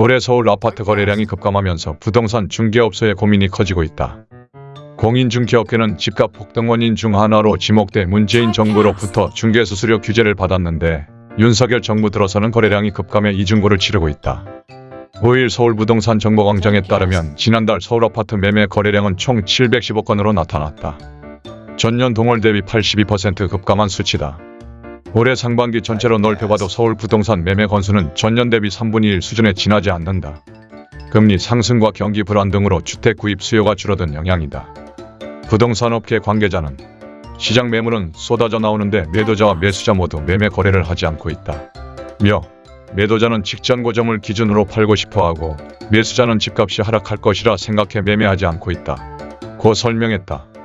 올해 서울 아파트 거래량이 급감하면서 부동산 중개업소의 고민이 커지고 있다. 공인중개업계는 집값 폭등 원인 중 하나로 지목돼 문재인 정부로부터 중개수수료 규제를 받았는데 윤석열 정부 들어서는 거래량이 급감해 이중고를 치르고 있다. 5일 서울부동산 정보광장에 따르면 지난달 서울 아파트 매매 거래량은 총 715건으로 나타났다. 전년 동월 대비 82% 급감한 수치다. 올해 상반기 전체로 넓혀봐도 서울 부동산 매매 건수는 전년 대비 3분의 1 수준에 지나지 않는다. 금리 상승과 경기 불안 등으로 주택 구입 수요가 줄어든 영향이다. 부동산 업계 관계자는 시장 매물은 쏟아져 나오는데 매도자와 매수자 모두 매매 거래를 하지 않고 있다. 며 매도자는 직전 고점을 기준으로 팔고 싶어하고 매수자는 집값이 하락할 것이라 생각해 매매하지 않고 있다. 고 설명했다.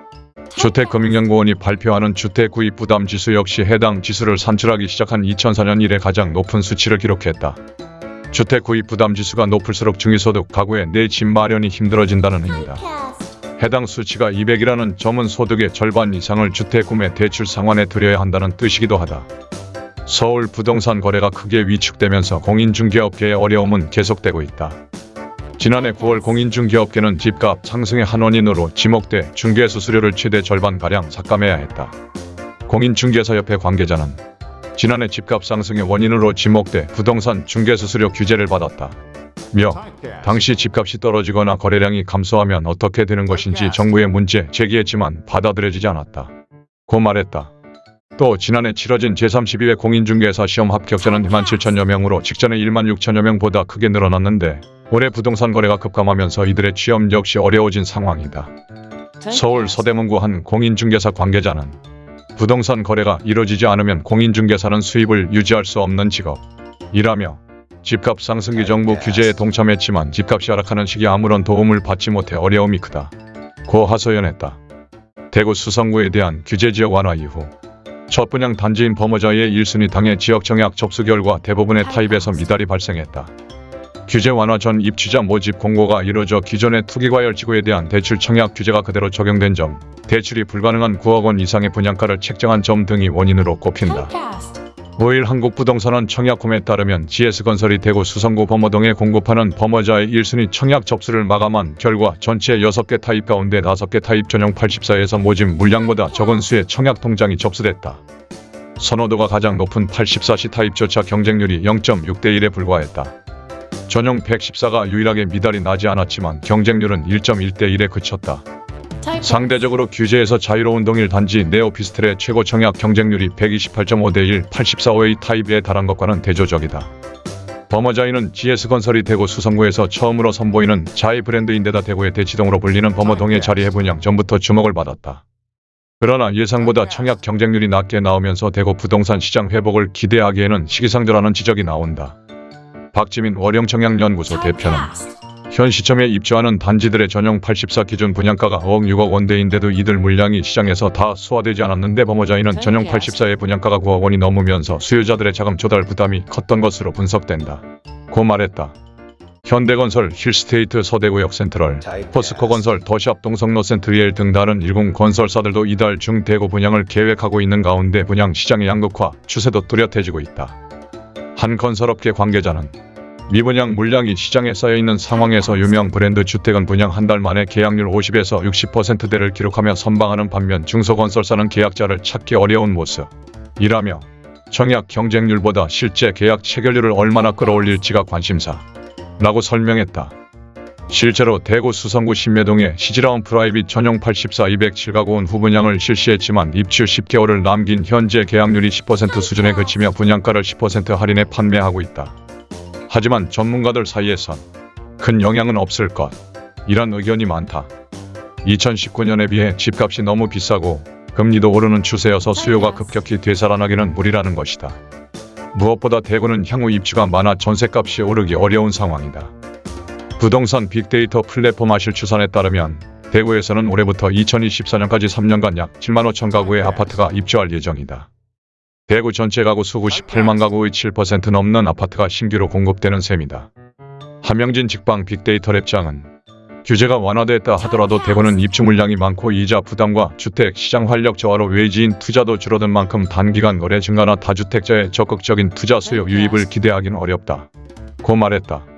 주택금융연구원이 발표하는 주택구입부담지수 역시 해당 지수를 산출하기 시작한 2004년 이래 가장 높은 수치를 기록했다. 주택구입부담지수가 높을수록 중위소득 가구의 내 집 마련이 힘들어진다는 의미다. 해당 수치가 200이라는 점은 소득의 절반 이상을 주택구매 대출 상환에 들여야 한다는 뜻이기도 하다. 서울 부동산 거래가 크게 위축되면서 공인중개업계의 어려움은 계속되고 있다. 지난해 9월 공인중개업계는 집값 상승의 한 원인으로 지목돼 중개수수료를 최대 절반가량 삭감해야 했다. 공인중개사협회 관계자는 지난해 집값 상승의 원인으로 지목돼 부동산 중개수수료 규제를 받았다. 며 당시 집값이 떨어지거나 거래량이 감소하면 어떻게 되는 것인지 정부에 문제 제기했지만 받아들여지지 않았다. 고 말했다. 또 지난해 치러진 제32회 공인중개사 시험 합격자는 2만 7천여 명으로 직전의 1만 6천여 명보다 크게 늘어났는데 올해 부동산 거래가 급감하면서 이들의 취업 역시 어려워진 상황이다. 서울 서대문구 한 공인중개사 관계자는 부동산 거래가 이뤄지지 않으면 공인중개사는 수입을 유지할 수 없는 직업이라며 집값 상승기 정부 규제에 동참했지만 집값이 하락하는 시기에 아무런 도움을 받지 못해 어려움이 크다. 고 하소연했다. 대구 수성구에 대한 규제 지역 완화 이후 첫 분양 단지인 범어자의 1순위 당의 지역 정약 접수 결과 대부분의 타입에서 미달이 발생했다. 규제 완화 전 입주자 모집 공고가 이뤄져 기존의 투기과열 지구에 대한 대출 청약 규제가 그대로 적용된 점, 대출이 불가능한 9억 원 이상의 분양가를 책정한 점 등이 원인으로 꼽힌다. 5일 한국부동산원 청약홈에 따르면 GS건설이 대구 수성구 범어동에 공급하는 범어자이 1순위 청약 접수를 마감한 결과 전체 6개 타입 가운데 5개 타입 전용 84에서 모집 물량보다 적은 수의 청약 통장이 접수됐다. 선호도가 가장 높은 84C 타입조차 경쟁률이 0.6대 1에 불과했다. 전용 114가 유일하게 미달이 나지 않았지만 경쟁률은 1.1대 1에 그쳤다. 상대적으로 규제에서 자유로운 동일 단지 네오피스텔의 최고 청약 경쟁률이 128.5대 1, 84호의 타입에 달한 것과는 대조적이다. 범어자이는 GS건설이 대구 수성구에서 처음으로 선보이는 자이 브랜드인데다 대구의 대치동으로 불리는 범어동의 자리 해 분양 전부터 주목을 받았다. 그러나 예상보다 청약 경쟁률이 낮게 나오면서 대구 부동산 시장 회복을 기대하기에는 시기상조라는 지적이 나온다. 박지민 월영청약연구소 대표는 현 시점에 입주하는 단지들의 전용 84 기준 분양가가 5억 6억 원대인데도 이들 물량이 시장에서 다 소화되지 않았는데 범어자이는 전용 84의 분양가가 9억 원이 넘으면서 수요자들의 자금 조달 부담이 컸던 것으로 분석된다. 고 말했다. 현대건설, 힐스테이트 서대구역 센트럴, 포스코건설, 더샵 동성로 센트리엘 등 다른 일군 건설사들도 이달 중 대구 분양을 계획하고 있는 가운데 분양 시장의 양극화 추세도 뚜렷해지고 있다. 한 건설업계 관계자는 미분양 물량이 시장에 쌓여있는 상황에서 유명 브랜드 주택은 분양 한 달 만에 계약률 50에서 60%대를 기록하며 선방하는 반면 중소건설사는 계약자를 찾기 어려운 모습이라며 청약 경쟁률보다 실제 계약 체결률을 얼마나 끌어올릴지가 관심사 라고 설명했다. 실제로 대구 수성구 신매동에 시지라온 프라이빗 전용 84 207가구원 후분양을 실시했지만 입주 10개월을 남긴 현재 계약률이 10% 수준에 그치며 분양가를 10% 할인해 판매하고 있다. 하지만 전문가들 사이에선 큰 영향은 없을 것 이란 의견이 많다. 2019년에 비해 집값이 너무 비싸고 금리도 오르는 추세여서 수요가 급격히 되살아나기는 무리라는 것이다. 무엇보다 대구는 향후 입주가 많아 전세값이 오르기 어려운 상황이다. 부동산 빅데이터 플랫폼 아실 추산에 따르면 대구에서는 올해부터 2024년까지 3년간 약 7만 5천 가구의 아파트가 입주할 예정이다. 대구 전체 가구 수 98만 가구의 7% 넘는 아파트가 신규로 공급되는 셈이다. 함영진 직방 빅데이터 랩장은 규제가 완화됐다 하더라도 대구는 입주 물량이 많고 이자 부담과 주택 시장 활력 저하로 외지인 투자도 줄어든 만큼 단기간 거래 증가나 다주택자의 적극적인 투자 수요 유입을 기대하기는 어렵다. 고 말했다.